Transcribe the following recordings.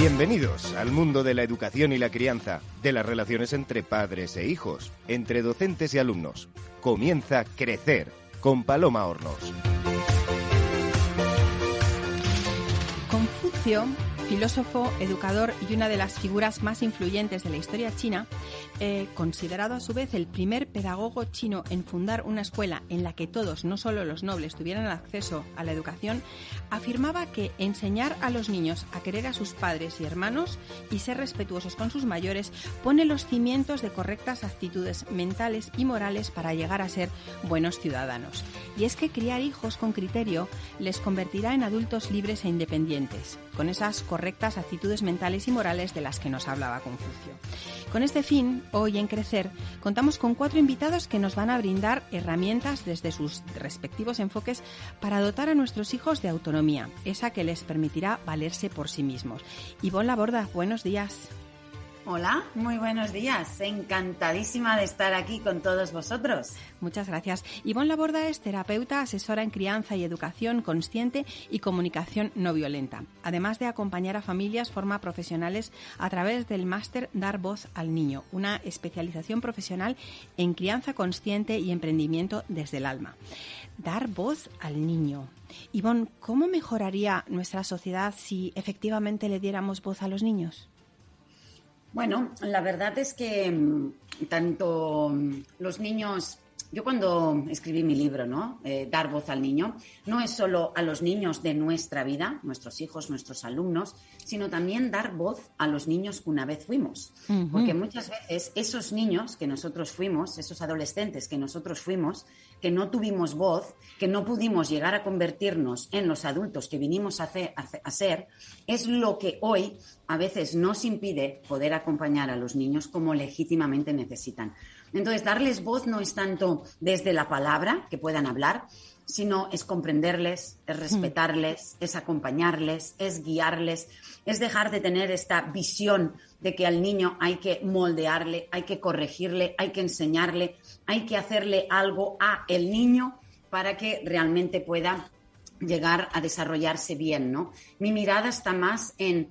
Bienvenidos al mundo de la educación y la crianza, de las relaciones entre padres e hijos, entre docentes y alumnos. Comienza Crecer con Paloma Hornos. Confucio filósofo, educador y una de las figuras más influyentes de la historia china, eh, considerado a su vez el primer pedagogo chino en fundar una escuela en la que todos, no solo los nobles, tuvieran acceso a la educación, afirmaba que enseñar a los niños a querer a sus padres y hermanos y ser respetuosos con sus mayores pone los cimientos de correctas actitudes mentales y morales para llegar a ser buenos ciudadanos. Y es que criar hijos con criterio les convertirá en adultos libres e independientes, con esas correctas actitudes mentales y morales de las que nos hablaba Confucio. Con este fin, hoy en Crecer, contamos con cuatro invitados que nos van a brindar herramientas desde sus respectivos enfoques para dotar a nuestros hijos de autonomía, esa que les permitirá valerse por sí mismos. Ivonne Laborda, buenos días. Hola, muy buenos días. Encantadísima de estar aquí con todos vosotros. Muchas gracias. Ivonne Laborda es terapeuta, asesora en crianza y educación consciente y comunicación no violenta. Además de acompañar a familias, forma profesionales a través del máster Dar Voz al Niño, una especialización profesional en crianza consciente y emprendimiento desde el alma. Dar voz al niño. Ivonne, ¿cómo mejoraría nuestra sociedad si efectivamente le diéramos voz a los niños? Bueno, la verdad es que mm, tanto mm, los niños, yo cuando escribí mi libro, ¿no? Eh, Dar voz al niño, no es solo a los niños de nuestra vida, nuestros hijos, nuestros alumnos, sino también dar voz a los niños que una vez fuimos. Porque muchas veces esos niños que nosotros fuimos, esos adolescentes que nosotros fuimos, que no tuvimos voz, que no pudimos llegar a convertirnos en los adultos que vinimos a, ser, es lo que hoy a veces nos impide poder acompañar a los niños como legítimamente necesitan. Entonces, darles voz no es tanto desde la palabra, que puedan hablar, sino es comprenderles, es mm. respetarles, es acompañarles, es guiarles, es dejar de tener esta visión de que al niño hay que moldearle, hay que corregirle, hay que enseñarle, hay que hacerle algo a el niño para que realmente pueda llegar a desarrollarse bien, ¿no? Mi mirada está más en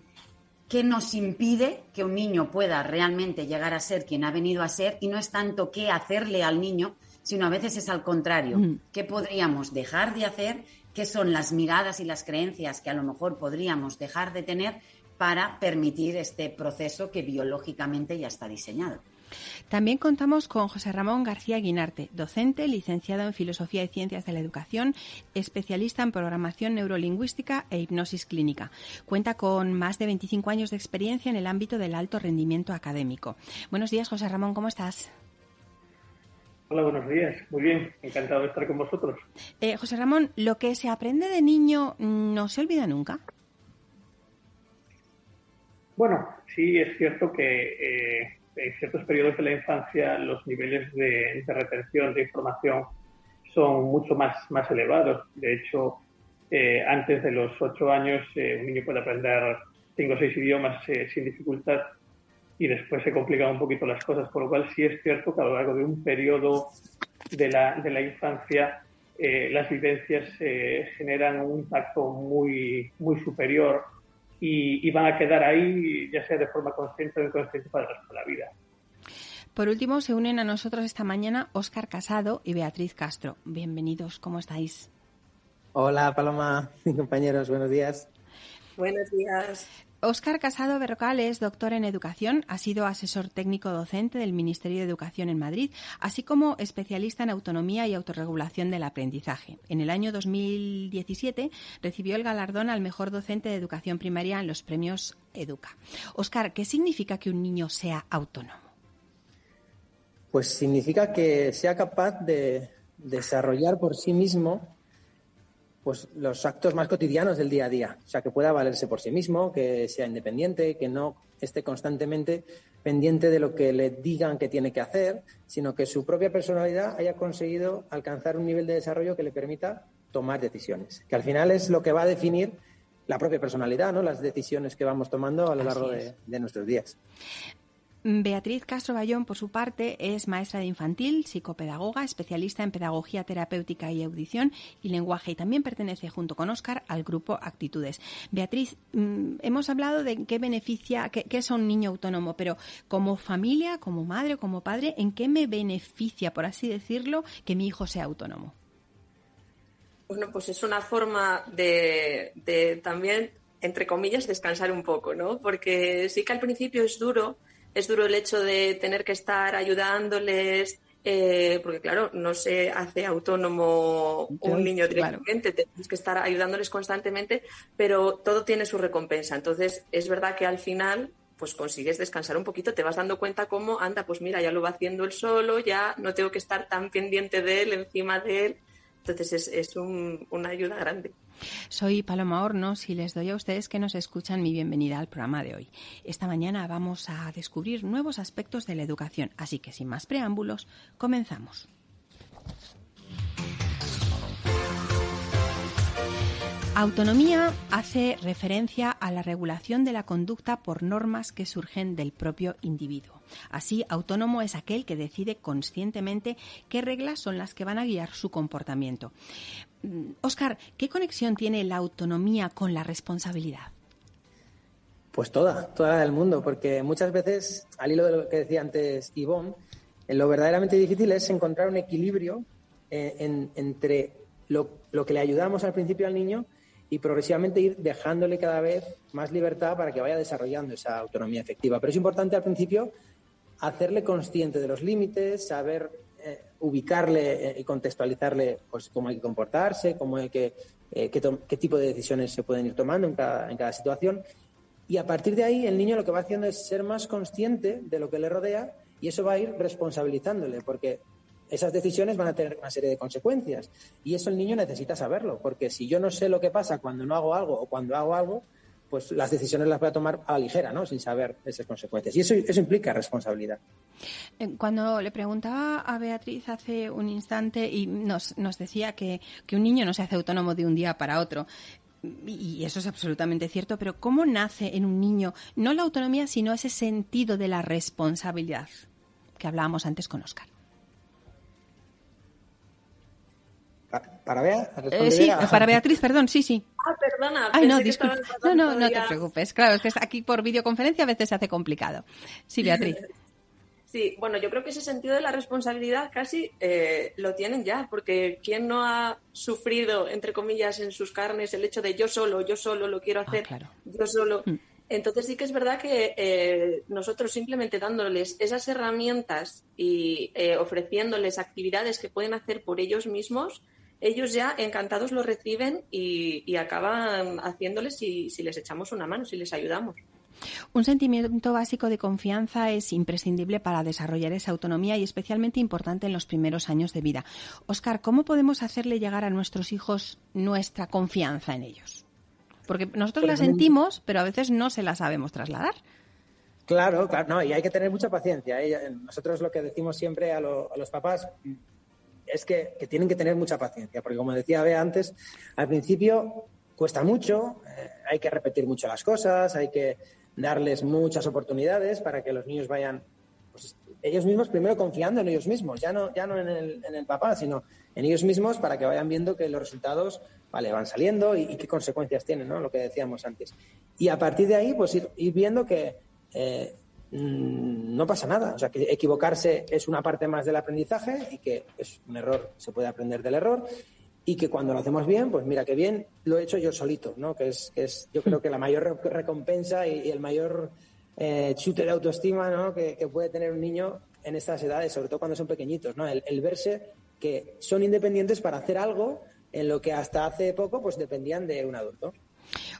qué nos impide que un niño pueda realmente llegar a ser quien ha venido a ser y no es tanto qué hacerle al niño, sino a veces es al contrario. Mm. ¿Qué podríamos dejar de hacer? ¿Qué son las miradas y las creencias que a lo mejor podríamos dejar de tener para permitir este proceso que biológicamente ya está diseñado? También contamos con José Ramón García Guinarte, docente, licenciado en Filosofía y Ciencias de la Educación, especialista en programación neurolingüística e hipnosis clínica. Cuenta con más de 25 años de experiencia en el ámbito del alto rendimiento académico. Buenos días, José Ramón, ¿cómo estás? Hola, buenos días. Muy bien, encantado de estar con vosotros. Eh, José Ramón, ¿lo que se aprende de niño no se olvida nunca? Bueno, sí es cierto que eh, en ciertos periodos de la infancia los niveles de, retención de información son mucho más, más elevados. De hecho, eh, antes de los ocho años un niño puede aprender cinco o seis idiomas sin dificultad y después se complican un poquito las cosas, por lo cual sí es cierto que a lo largo de un periodo de la, de la infancia eh, las vivencias eh, generan un impacto muy, muy superior y, van a quedar ahí, ya sea de forma consciente o inconsciente, para el resto de la vida. Por último, se unen a nosotros esta mañana Óscar Casado y Beatriz Castro. Bienvenidos, ¿cómo estáis? Hola, Paloma, compañeros, buenos días. Buenos días. Óscar Casado Berrocal es doctor en educación, ha sido asesor técnico docente del Ministerio de Educación en Madrid, así como especialista en autonomía y autorregulación del aprendizaje. En el año 2017 recibió el galardón al mejor docente de educación primaria en los premios Educa. Óscar, ¿qué significa que un niño sea autónomo? Pues significa que sea capaz de desarrollar por sí mismo pues los actos más cotidianos del día a día. O sea, que pueda valerse por sí mismo, que sea independiente, que no esté constantemente pendiente de lo que le digan que tiene que hacer, sino que su propia personalidad haya conseguido alcanzar un nivel de desarrollo que le permita tomar decisiones, que al final es lo que va a definir la propia personalidad, ¿no? Las decisiones que vamos tomando a lo largo de, de, nuestros días. Beatriz Castro Bayón, por su parte, es maestra de infantil, psicopedagoga, especialista en pedagogía terapéutica y audición y lenguaje y también pertenece junto con Óscar al grupo Actitudes. Beatriz, mm, hemos hablado de qué beneficia, qué, es un niño autónomo, pero como familia, como madre, como padre, ¿en qué me beneficia, por así decirlo, que mi hijo sea autónomo? Bueno, pues es una forma de también, entre comillas, descansar un poco, ¿no? Porque sí que al principio es duro es duro el hecho de tener que estar ayudándoles, eh, porque claro, no se hace autónomo un niño directamente, tienes que estar ayudándoles constantemente, pero todo tiene su recompensa. Entonces, es verdad que al final pues consigues descansar un poquito, te vas dando cuenta cómo, anda, pues mira, ya lo va haciendo él solo, ya no tengo que estar tan pendiente de él, encima de él. Entonces es, una ayuda grande. Soy Paloma Hornos y les doy a ustedes que nos escuchan mi bienvenida al programa de hoy. Esta mañana vamos a descubrir nuevos aspectos de la educación, así que sin más preámbulos, comenzamos. Autonomía hace referencia a la regulación de la conducta por normas que surgen del propio individuo. Así, autónomo es aquel que decide conscientemente qué reglas son las que van a guiar su comportamiento. Oscar, mm, ¿qué conexión tiene la autonomía con la responsabilidad? Pues toda, toda del mundo, porque muchas veces, al hilo de lo que decía antes Ivonne, lo verdaderamente difícil es encontrar un equilibrio eh, entre lo que le ayudamos al principio al niño y progresivamente ir dejándole cada vez más libertad para que vaya desarrollando esa autonomía efectiva. Pero es importante al principio hacerle consciente de los límites, saber eh, ubicarle eh, y contextualizarle pues, cómo hay que comportarse, cómo hay que, eh, qué, tipo de decisiones se pueden ir tomando en cada, en cada situación. Y a partir de ahí el niño lo que va haciendo es ser más consciente de lo que le rodea y eso va a ir responsabilizándole, porque esas decisiones van a tener una serie de consecuencias. Y eso el niño necesita saberlo, porque si yo no sé lo que pasa cuando no hago algo o cuando hago algo, pues las decisiones las voy a tomar a la ligera, ¿no? Sin saber esas consecuencias. Y eso, eso implica responsabilidad. Eh, cuando le preguntaba a Beatriz hace un instante y nos, nos decía que, que un niño no se hace autónomo de un día para otro, y eso es absolutamente cierto, pero ¿cómo nace en un niño no la autonomía, sino ese sentido de la responsabilidad que hablábamos antes con Oscar? ¿Para Bea? Eh, sí, para Beatriz, perdón, sí, sí. Ah, perdona. Ay, no, disculpa. No, no, no te preocupes. Claro, es que aquí por videoconferencia a veces se hace complicado. Sí, Beatriz. Sí, bueno, yo creo que ese sentido de la responsabilidad casi eh, lo tienen ya, porque ¿quién no ha sufrido, entre comillas, en sus carnes el hecho de yo solo, yo solo lo quiero ah, hacer, yo solo? Mm. Entonces sí que es verdad que eh, nosotros simplemente dándoles esas herramientas y ofreciéndoles actividades que pueden hacer por ellos mismos, ellos ya encantados lo reciben y, acaban haciéndoles si, si les echamos una mano, si les ayudamos. Un sentimiento básico de confianza es imprescindible para desarrollar esa autonomía y especialmente importante en los primeros años de vida. Oscar, ¿cómo podemos hacerle llegar a nuestros hijos nuestra confianza en ellos? Porque nosotros la sentimos, pero a veces no se la sabemos trasladar. Claro, claro, no, y hay que tener mucha paciencia. ¿eh? Nosotros lo que decimos siempre a los papás, es que, tienen que tener mucha paciencia, porque como decía Bea antes, al principio cuesta mucho, eh, hay que repetir mucho las cosas, hay que darles muchas oportunidades para que los niños vayan, pues, ellos mismos primero confiando en ellos mismos, ya no, ya no en, el, en el papá, sino en ellos mismos para que vayan viendo que los resultados vale, van saliendo y, qué consecuencias tienen, ¿no? Lo que decíamos antes. Y a partir de ahí, pues ir, viendo que eh, no pasa nada. O sea, que equivocarse es una parte más del aprendizaje y que es un error, se puede aprender del error y que cuando lo hacemos bien, pues mira qué bien lo he hecho yo solito, ¿no? Que es, que es yo creo que la mayor recompensa y, el mayor eh, chute de autoestima, ¿no? Que, puede tener un niño en estas edades, sobre todo cuando son pequeñitos, ¿no? El, el verse que son independientes para hacer algo en lo que hasta hace poco pues dependían de un adulto.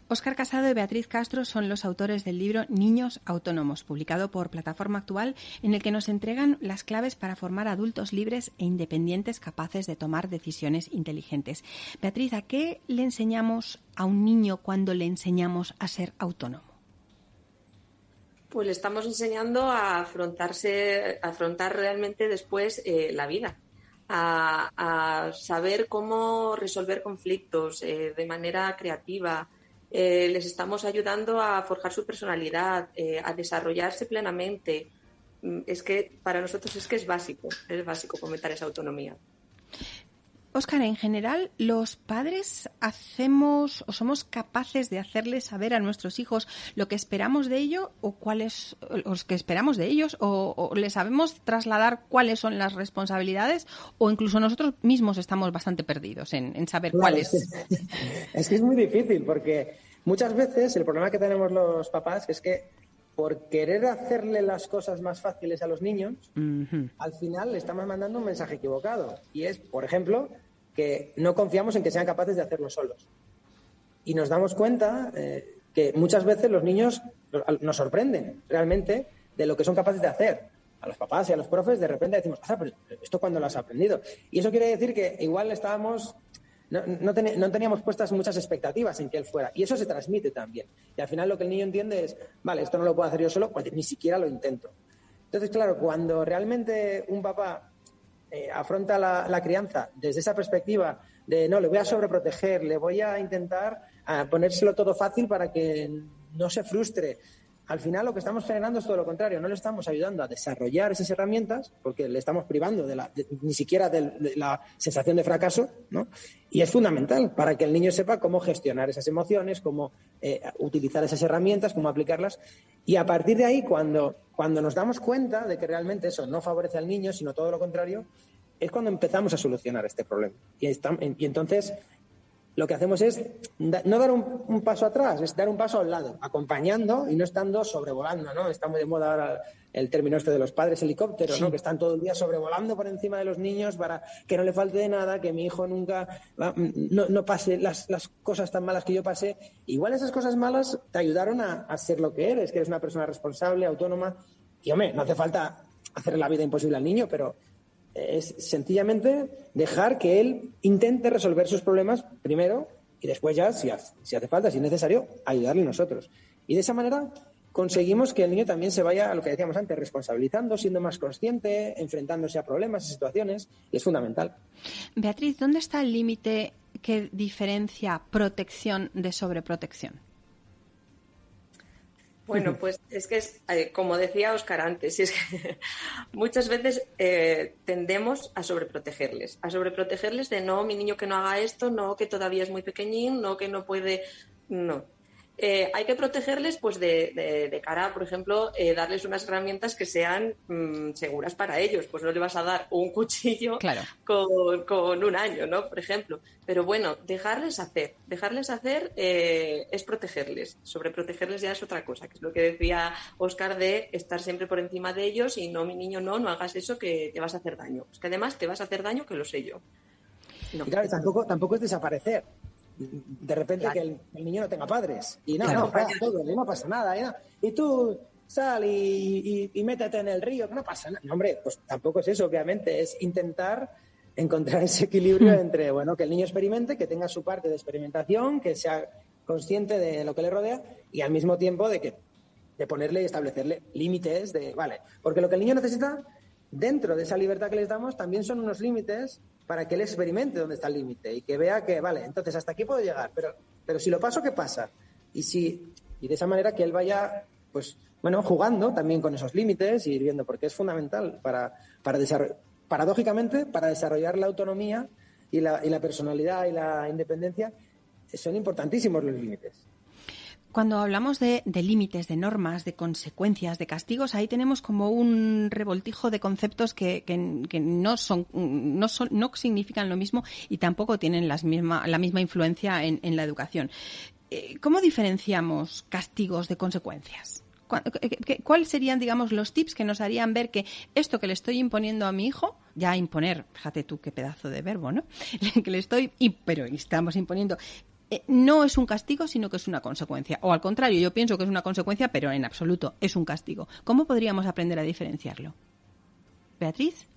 Óscar Casado y Beatriz Castro son los autores del libro Niños Autónomos, publicado por Plataforma Actual, en el que nos entregan las claves para formar adultos libres e independientes capaces de tomar decisiones inteligentes. Beatriz, ¿a qué le enseñamos a un niño cuando le enseñamos a ser autónomo? Pues le estamos enseñando a afrontarse, a afrontar realmente después eh, la vida. A, saber cómo resolver conflictos eh, de manera creativa, eh, les estamos ayudando a forjar su personalidad, eh, a desarrollarse plenamente, mm, es que para nosotros es que es básico, es básico fomentar esa autonomía. Óscar, en general, los padres hacemos o somos capaces de hacerles saber a nuestros hijos lo que esperamos de ellos o cuáles los que esperamos de ellos o, les sabemos trasladar cuáles son las responsabilidades o incluso nosotros mismos estamos bastante perdidos en, saber cuáles. Es que es muy difícil porque muchas veces el problema que tenemos los papás es que por querer hacerle las cosas más fáciles a los niños, al final le estamos mandando un mensaje equivocado. Y es, por ejemplo, que no confiamos en que sean capaces de hacerlo solos. Y nos damos cuenta eh, que muchas veces los niños nos sorprenden realmente de lo que son capaces de hacer. A los papás y a los profes de repente decimos, ah, pero esto cuando lo has aprendido. Y eso quiere decir que igual estábamos no, no, teníamos puestas muchas expectativas en que él fuera. Y eso se transmite también. Y al final lo que el niño entiende es, vale, esto no lo puedo hacer yo solo, ni siquiera lo intento. Entonces, claro, cuando realmente un papá eh, afronta la, crianza desde esa perspectiva de, no, le voy a sobreproteger, le voy a intentar ponérselo todo fácil para que no se frustre, al final lo que estamos generando es todo lo contrario, no le estamos ayudando a desarrollar esas herramientas porque le estamos privando de, la, ni siquiera de, la sensación de fracaso, ¿no? Y es fundamental para que el niño sepa cómo gestionar esas emociones, cómo eh, utilizar esas herramientas, cómo aplicarlas. Y a partir de ahí, cuando, cuando nos damos cuenta de que realmente eso no favorece al niño, sino todo lo contrario, es cuando empezamos a solucionar este problema. Y entonces lo que hacemos es no dar un, paso atrás, es dar un paso al lado, acompañando y no estando sobrevolando, ¿no? Está muy de moda ahora el término este de los padres helicópteros, ¿no? Que están todo el día sobrevolando por encima de los niños para que no le falte de nada, que mi hijo nunca no, pase las, cosas tan malas que yo pasé. Igual esas cosas malas te ayudaron a, a ser lo que eres, que eres una persona responsable, autónoma. Y hombre, no hace falta hacer la vida imposible al niño, pero es sencillamente dejar que él intente resolver sus problemas primero y después ya, si hace, falta, si es necesario, ayudarle nosotros. Y de esa manera conseguimos que el niño también se vaya, a lo que decíamos antes, responsabilizando, siendo más consciente, enfrentándose a problemas, a situaciones, y es fundamental. Beatriz, ¿dónde está el límite que diferencia protección de sobreprotección? Bueno, pues es que es, eh, como decía Oscar antes, es que muchas veces eh, tendemos a sobreprotegerles, a sobreprotegerles de no, mi niño que no haga esto, no, que todavía es muy pequeñín, no, que no puede, no. Eh, hay que protegerles pues de, de, cara, por ejemplo, eh, darles unas herramientas que sean mm, seguras para ellos. Pues no le vas a dar un cuchillo con, un año, ¿no? Por ejemplo. Pero bueno, dejarles hacer. Dejarles hacer eh, es protegerles. Sobre protegerles ya es otra cosa, que es lo que decía Oscar de estar siempre por encima de ellos y no, mi niño, no, no hagas eso que te vas a hacer daño. Es que además te vas a hacer daño que lo sé yo. claro, tampoco, tampoco es desaparecer de repente que el, niño no tenga padres. Y no, no, pasa todo, no pasa nada. Y, tú sal y, métete en el río, que no pasa nada. No, hombre, pues tampoco es eso, obviamente, es intentar encontrar ese equilibrio hmm. entre, bueno, que el niño experimente, que tenga su parte de experimentación, que sea consciente de lo que le rodea y al mismo tiempo de que de ponerle y establecerle límites de, vale, porque lo que el niño necesita dentro de esa libertad que les damos también son unos límites para que él experimente dónde está el límite y que vea que, vale, entonces hasta aquí puedo llegar, pero, pero si lo paso, ¿qué pasa? Y, si, y de esa manera que él vaya, pues, bueno, jugando también con esos límites y ir viendo, porque es fundamental para, para desarrollar, paradójicamente, para desarrollar la autonomía y la, y la personalidad y la independencia, son importantísimos los límites. Cuando hablamos de, límites, de normas, de consecuencias, de castigos, ahí tenemos como un revoltijo de conceptos que, no, son, no, son, no significan lo mismo y tampoco tienen las misma, la misma influencia en, la educación. Eh, ¿Cómo diferenciamos castigos de consecuencias? ¿Cuáles serían, digamos, los tips que nos harían ver que esto que le estoy imponiendo a mi hijo, ya imponer, fíjate tú qué pedazo de verbo, ¿no? que le estoy, pero estamos imponiendo, eh, no es un castigo, sino que es una consecuencia. O al contrario, yo pienso que es una consecuencia, pero en absoluto es un castigo. ¿Cómo podríamos aprender a diferenciarlo? Beatriz.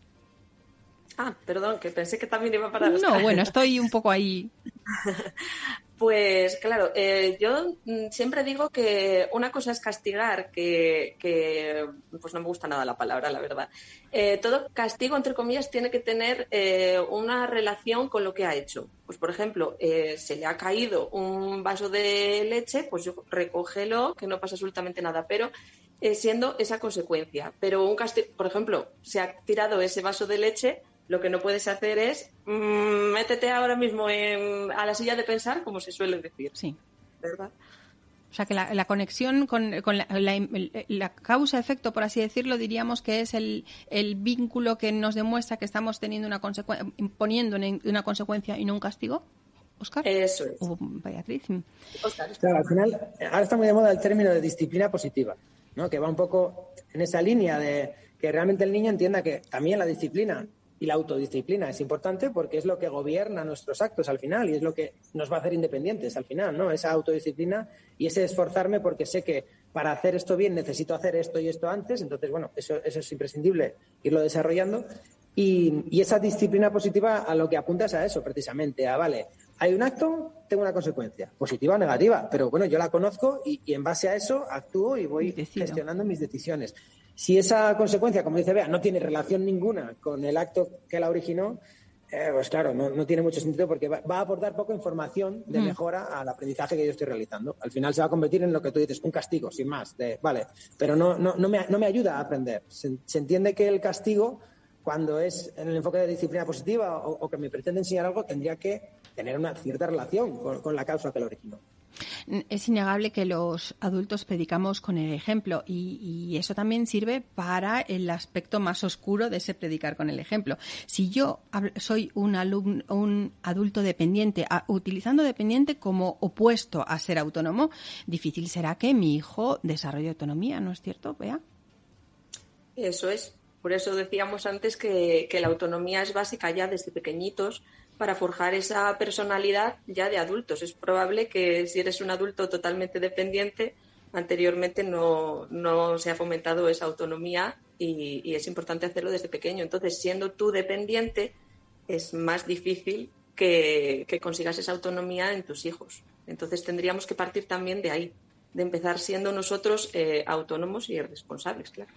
Ah, perdón, que pensé que también iba para... No, bueno, estoy un poco ahí. Pues claro, eh, yo mm, siempre digo que una cosa es castigar, que, pues no me gusta nada la palabra, la verdad. Eh, todo castigo, entre comillas, tiene que tener eh, una relación con lo que ha hecho. Pues por ejemplo, se le ha caído un vaso de leche, pues yo recógelo, que no pasa absolutamente nada, pero siendo esa consecuencia. Pero un castigo, por ejemplo, se ha tirado ese vaso de leche, lo que no puedes hacer es mm, métete ahora mismo a la silla de pensar, como se suele decir. Sí. ¿Verdad? O sea, que la, conexión con, la, causa-efecto, por así decirlo, diríamos que es el, vínculo que nos demuestra que estamos teniendo una consecuencia, imponiendo una consecuencia y no un castigo. Oscar. Eso es. Beatriz. Claro, al final, ahora está muy de moda el término de disciplina positiva, ¿no? que va un poco en esa línea de que realmente el niño entienda que también la disciplina y la autodisciplina es importante porque es lo que gobierna nuestros actos al final y es lo que nos va a hacer independientes al final, ¿no? Esa autodisciplina y ese esforzarme porque sé que para hacer esto bien necesito hacer esto y esto antes, entonces, bueno, eso, eso es imprescindible irlo desarrollando. Y, y, esa disciplina positiva a lo que apunta es a eso, precisamente, a, vale, hay un acto, tengo una consecuencia, positiva o negativa, pero bueno, yo la conozco y, y en base a eso actúo y voy gestionando mis decisiones. Si esa consecuencia, como dice Bea, no tiene relación ninguna con el acto que la originó, eh, pues claro, no, tiene mucho sentido porque va, a aportar poca información de mm. mejora al aprendizaje que yo estoy realizando. Al final se va a convertir en lo que tú dices, un castigo, sin más. De, vale, pero no, no, no, me, no me ayuda a aprender. Se, entiende que el castigo, cuando es en el enfoque de disciplina positiva o, que me pretende enseñar algo, tendría que tener una cierta relación con, con la causa que lo originó. Es innegable que los adultos predicamos con el ejemplo y, eso también sirve para el aspecto más oscuro de ese predicar con el ejemplo. Si yo soy un, alumno, un adulto dependiente, utilizando dependiente como opuesto a ser autónomo, difícil será que mi hijo desarrolle autonomía, ¿no es cierto, Bea? Eso es. Por eso decíamos antes que la autonomía es básica ya desde pequeñitos para forjar esa personalidad ya de adultos. Es probable que si eres un adulto totalmente dependiente, anteriormente no, se ha fomentado esa autonomía y, es importante hacerlo desde pequeño. Entonces, siendo tú dependiente, es más difícil que, consigas esa autonomía en tus hijos. Entonces, tendríamos que partir también de ahí de empezar siendo nosotros eh, autónomos y responsables, claro.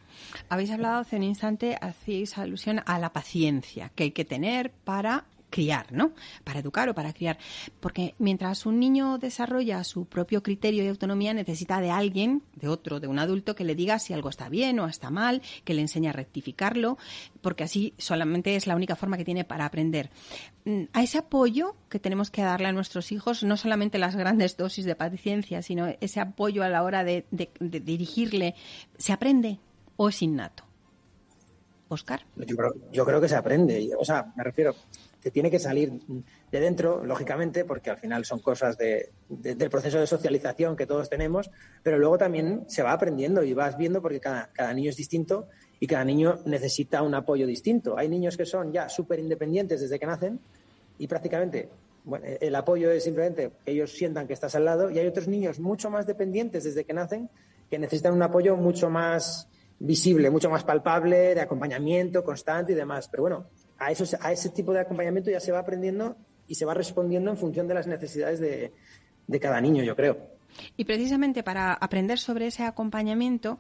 Habéis hablado hace un instante, hacéis alusión a la paciencia que hay que tener para criar, ¿no? Para educar o para criar. Porque mientras un niño desarrolla su propio criterio y autonomía, necesita de alguien, de otro, de un adulto, que le diga si algo está bien o está mal, que le enseñe a rectificarlo, porque así solamente es la única forma que tiene para aprender. Mm, a ese apoyo que tenemos que darle a nuestros hijos, no solamente las grandes dosis de paciencia, sino ese apoyo a la hora de, dirigirle, ¿se aprende o es innato? Oscar. Yo creo, yo creo que se aprende. O sea, me refiero, tiene que salir de dentro, lógicamente, porque al final son cosas de, del proceso de socialización que todos tenemos, pero luego también se va aprendiendo y vas viendo porque cada, niño es distinto y cada niño necesita un apoyo distinto. Hay niños que son ya súper independientes desde que nacen y prácticamente el apoyo es simplemente que ellos sientan que estás al lado y hay otros niños mucho más dependientes desde que nacen que necesitan un apoyo mucho más visible, mucho más palpable, de acompañamiento constante y demás. Pero bueno, a, a ese tipo de acompañamiento ya se va aprendiendo y se va respondiendo en función de las necesidades de, cada niño, yo creo. Y precisamente para aprender sobre ese acompañamiento,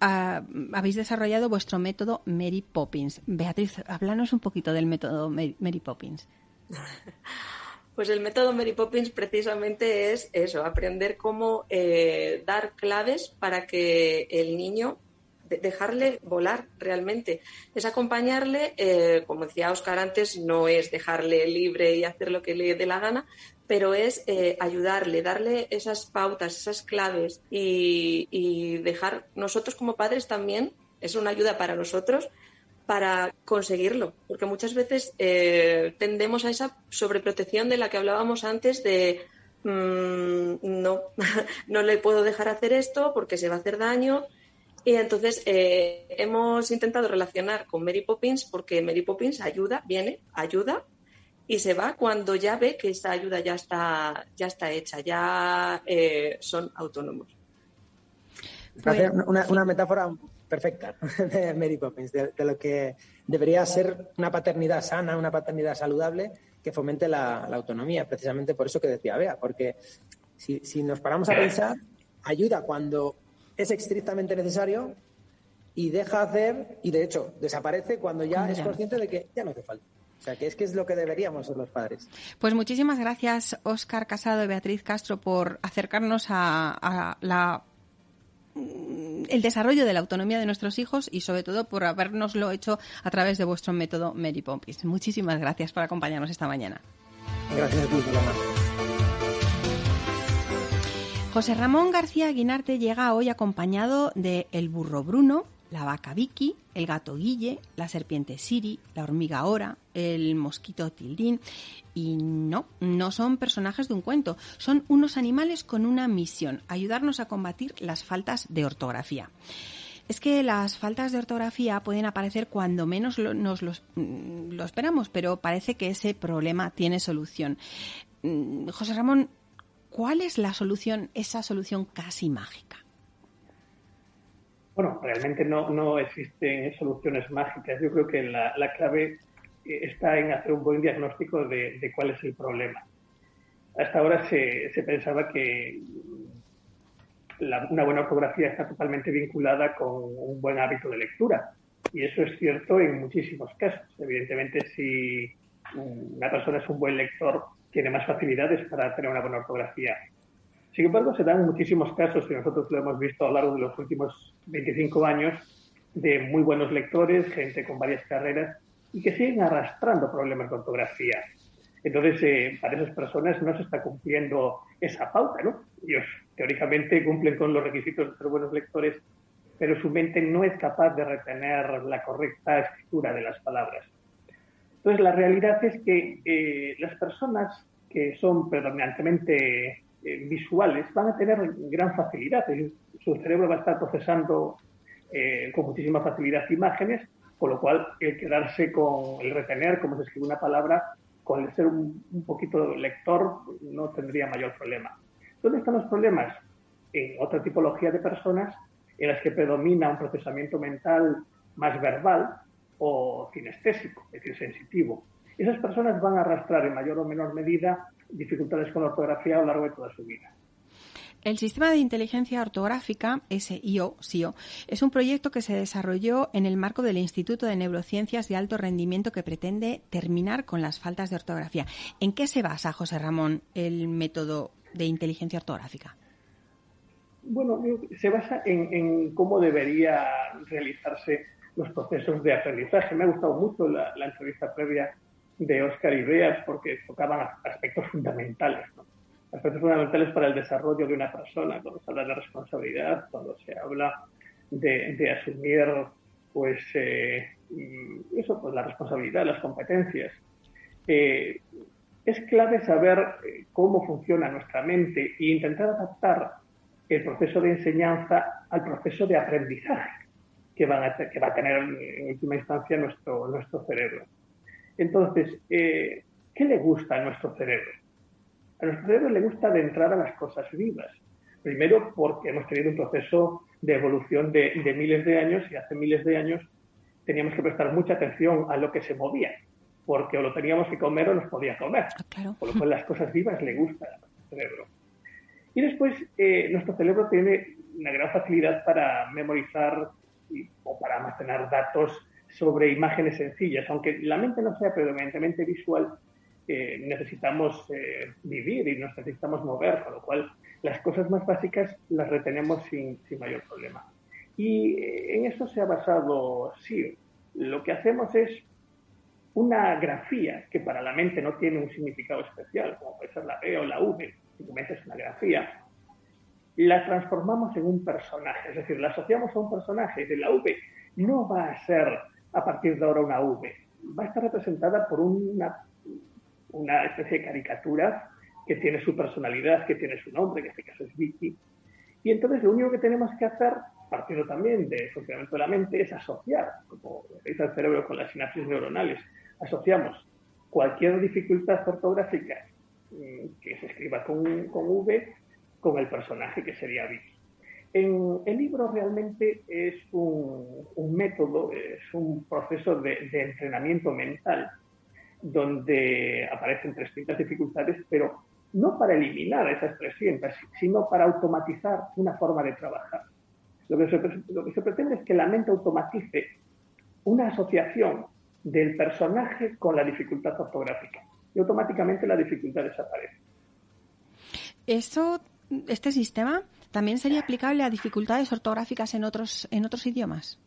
ah, habéis desarrollado vuestro método Mary Poppins. Beatriz, háblanos un poquito del método Mary Poppins. Pues el método Mary Poppins precisamente es eso, aprender cómo eh, dar claves para que el niño dejarle volar realmente. Es acompañarle, eh, como decía Oscar antes, no es dejarle libre y hacer lo que le dé la gana, pero es eh, ayudarle, darle esas pautas, esas claves y, dejar nosotros como padres también, es una ayuda para nosotros para conseguirlo, porque muchas veces eh, tendemos a esa sobreprotección de la que hablábamos antes de mm, no, no le puedo dejar hacer esto porque se va a hacer daño, y entonces eh, hemos intentado relacionar con Mary Poppins porque Mary Poppins ayuda, viene, ayuda y se va cuando ya ve que esa ayuda ya está, ya está hecha, ya eh, son autónomos. una, una, metáfora perfecta de Mary Poppins, de, lo que debería ser una paternidad sana, una paternidad saludable que fomente la, autonomía, precisamente por eso que decía Bea, porque si, si nos paramos a pensar, ayuda cuando es estrictamente necesario y deja hacer, y de hecho desaparece cuando ya es consciente de que ya no hace falta. O sea, que es que es lo que deberíamos ser los padres. Pues muchísimas gracias, Óscar Casado y Beatriz Castro, por acercarnos a, la el desarrollo de la autonomía de nuestros hijos y sobre todo por habernoslo hecho a través de vuestro método Mary Pompis. Muchísimas gracias por acompañarnos esta mañana. Gracias a ti, José Ramón García Guinarte llega hoy acompañado de el burro Bruno, la vaca Vicky, el gato Guille, la serpiente Siri, la hormiga Ora, el mosquito Tildín. Y no, no son personajes de un cuento, son unos animales con una misión, ayudarnos a combatir las faltas de ortografía. Es que las faltas de ortografía pueden aparecer cuando menos nos mm, lo esperamos, pero parece que ese problema tiene solución. Mm, José Ramón, ¿cuál es la solución, esa solución casi mágica? Bueno, realmente no, no existen soluciones mágicas. Yo creo que la, clave eh, está en hacer un buen diagnóstico de, cuál es el problema. Hasta ahora se, se pensaba que una buena ortografía está totalmente vinculada con un buen hábito de lectura. Y eso es cierto en muchísimos casos. Evidentemente, si una persona es un buen lector, tiene más facilidades para tener una buena ortografía. Sin embargo, se dan muchísimos casos, y nosotros lo hemos visto a lo largo de los últimos 25 años, de muy buenos lectores, gente con varias carreras, y que siguen arrastrando problemas de ortografía. Entonces, eh, para esas personas no se está cumpliendo esa pauta, ¿no? Ellos teóricamente cumplen con los requisitos de ser buenos lectores, pero su mente no es capaz de retener la correcta escritura de las palabras. Entonces, la realidad es que eh, las personas que son predominantemente eh, visuales van a tener gran facilidad. Su cerebro va a estar procesando eh, con muchísima facilidad imágenes, con lo cual el quedarse con el retener cómo se escribe una palabra, con el ser un, poquito lector, no tendría mayor problema. ¿Dónde están los problemas? En otra tipología de personas en las que predomina un procesamiento mental más verbal o kinestésico, es decir, sensitivo. Esas personas van a arrastrar en mayor o menor medida dificultades con la ortografía a lo largo de toda su vida. El sistema de inteligencia ortográfica, SIO, SIO, es un proyecto que se desarrolló en el marco del Instituto de Neurociencias de Alto Rendimiento que pretende terminar con las faltas de ortografía. ¿En qué se basa, José Ramón, el método de inteligencia ortográfica? Bueno, se basa en, cómo debería realizarse los procesos de aprendizaje. Me ha gustado mucho la, entrevista previa de Oscar Bea porque tocaban aspectos fundamentales, aspectos fundamentales para el desarrollo de una persona, cuando se habla de responsabilidad, cuando se habla de, asumir pues eh, eso, pues la responsabilidad, las competencias. Eh, es clave saber eh, cómo funciona nuestra mente e intentar adaptar el proceso de enseñanza al proceso de aprendizaje que, van a que va a tener en última instancia nuestro, nuestro cerebro. Entonces, eh, ¿qué le gusta a nuestro cerebro? A nuestro cerebro le gusta de entrar a las cosas vivas. Primero porque hemos tenido un proceso de evolución de, miles de años y hace miles de años teníamos que prestar mucha atención a lo que se movía, porque o lo teníamos que comer o nos podía comer. Ah, Por lo cual las cosas vivas le gustan a nuestro cerebro. Y después eh, nuestro cerebro tiene una gran facilidad para memorizar o para almacenar datos sobre imágenes sencillas. Aunque la mente no sea predominantemente visual, eh, necesitamos eh, vivir y nos necesitamos mover, con lo cual las cosas más básicas las retenemos sin, mayor problema. Y eh, en eso se ha basado sí. Lo que hacemos es una grafía que para la mente no tiene un significado especial, como puede ser la B o la V, simplemente es una grafía, la transformamos en un personaje, es decir, la asociamos a un personaje de la V no va a ser a partir de ahora una V. Va a estar representada por una, una especie de caricatura que tiene su personalidad, que tiene su nombre, que en este caso es Vicky. Y entonces lo único que tenemos que hacer, partiendo también del funcionamiento de la mente, es asociar, como dice el cerebro con las sinapsis neuronales, asociamos cualquier dificultad ortográfica mm, que se escriba con, con V con el personaje que sería Vicky. En, el libro realmente es un, método, es un proceso de, entrenamiento mental donde aparecen 300 dificultades, pero no para eliminar esas 300, sino para automatizar una forma de trabajar. Lo que, se, lo que se pretende es que la mente automatice una asociación del personaje con la dificultad ortográfica y automáticamente la dificultad desaparece. Eso, este sistema ¿también sería aplicable a dificultades ortográficas en otros, en otros idiomas?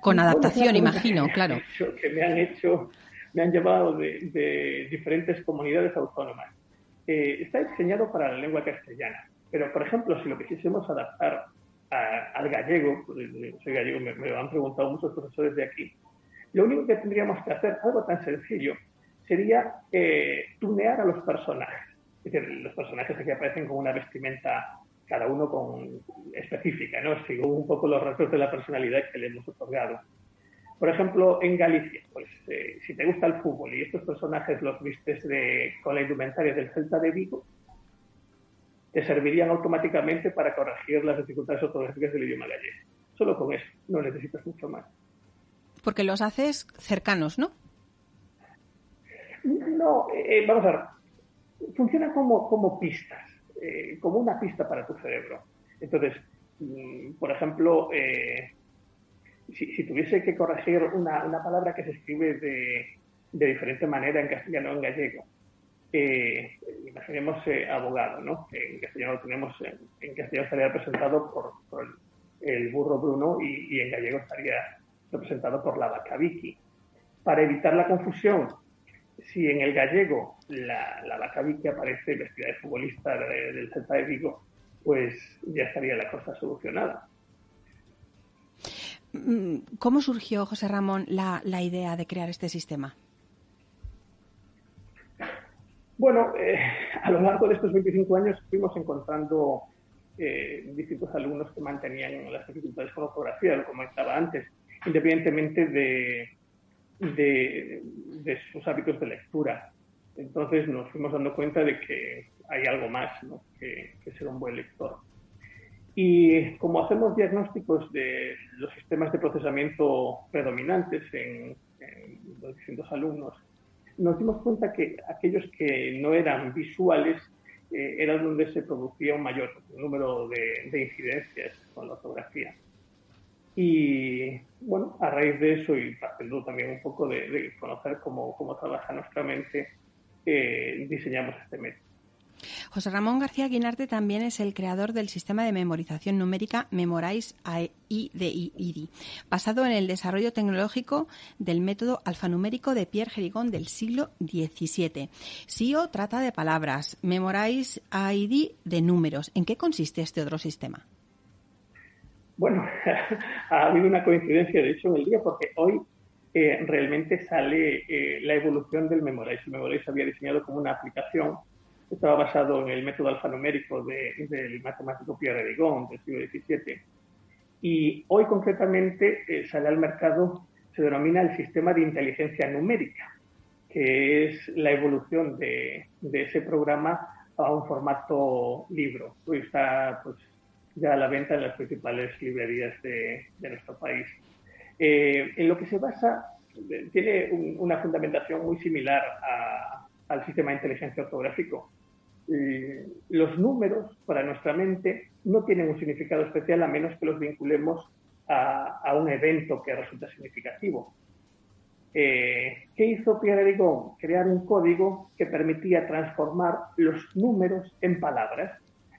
Con adaptación, imagino, claro. Que me han hecho, me han llevado de, diferentes comunidades autónomas. Eh, está diseñado para la lengua castellana, pero por ejemplo, si lo quisiésemos adaptar al gallego, soy gallego, me, me, lo han preguntado muchos profesores de aquí, lo único que tendríamos que hacer, algo tan sencillo, sería eh, tunear a los personajes. Es decir, los personajes aquí aparecen con una vestimenta cada uno con específica, ¿no? Sigo un poco los rasgos de la personalidad que le hemos otorgado. Por ejemplo, en Galicia, pues eh, si te gusta el fútbol y estos personajes los vistes de, con la indumentaria del Celta de Vigo, te servirían automáticamente para corregir las dificultades ortográficas del idioma gallego. Solo con eso, no necesitas mucho más. Porque los haces cercanos, ¿no? No, eh, vamos a ver. Funciona como, como pistas, eh, como una pista para tu cerebro. Entonces, mm, por ejemplo, eh, si, tuviese que corregir una, una, palabra que se escribe de, de diferente manera en castellano o en gallego, imaginemos abogado, ¿no? En castellano tenemos, en, castellano estaría representado por, por el burro Bruno y, y, en gallego estaría representado por la vaca Vicky. Para evitar la confusión si en el gallego la, la vaca Vicky aparece vestida de futbolista del Celta de Vigo, pues ya estaría la cosa solucionada. Mm, ¿Cómo surgió, José Ramón, la, idea de crear este sistema? Bueno, eh, a lo largo de estos 25 años fuimos encontrando eh, distintos alumnos que mantenían las dificultades con ortografía, lo comentaba antes, independientemente de, de, sus hábitos de lectura. Entonces nos fuimos dando cuenta de que hay algo más que, ser un buen lector. Y como hacemos diagnósticos de los sistemas de procesamiento predominantes en, los distintos alumnos, nos dimos cuenta que aquellos que no eran visuales eh, eran donde se producía un mayor número de, de incidencias con la ortografía. Y bueno, a raíz de eso y partiendo también un poco de, conocer cómo, cómo, trabaja nuestra mente, eh, diseñamos este método. José Ramón García Guinarte también es el creador del sistema de memorización numérica Memorize IDI, basado en el desarrollo tecnológico del método alfanumérico de Pierre Gerigón del siglo XVII. SIO trata de palabras, Memorize ID de números. ¿En qué consiste este otro sistema? Bueno, ha habido una coincidencia, de hecho, en el día, porque hoy eh, realmente sale eh, la evolución del Memorize. El Memorize había diseñado como una aplicación, estaba basado en el método alfanumérico del matemático Pierre Rigon del siglo XVII. Y hoy concretamente eh, sale al mercado, se denomina el sistema de inteligencia numérica, que es la evolución de, de ese programa a un formato libro. Hoy está pues, ya a la venta en las principales librerías de, nuestro país. Eh, en lo que se basa, tiene una fundamentación muy similar al sistema de inteligencia ortográfico. los números para nuestra mente no tienen un significado especial a menos que los vinculemos a, un evento que resulta significativo. Eh, ¿Qué hizo Pierre Rigon? Crear un código que permitía transformar los números en palabras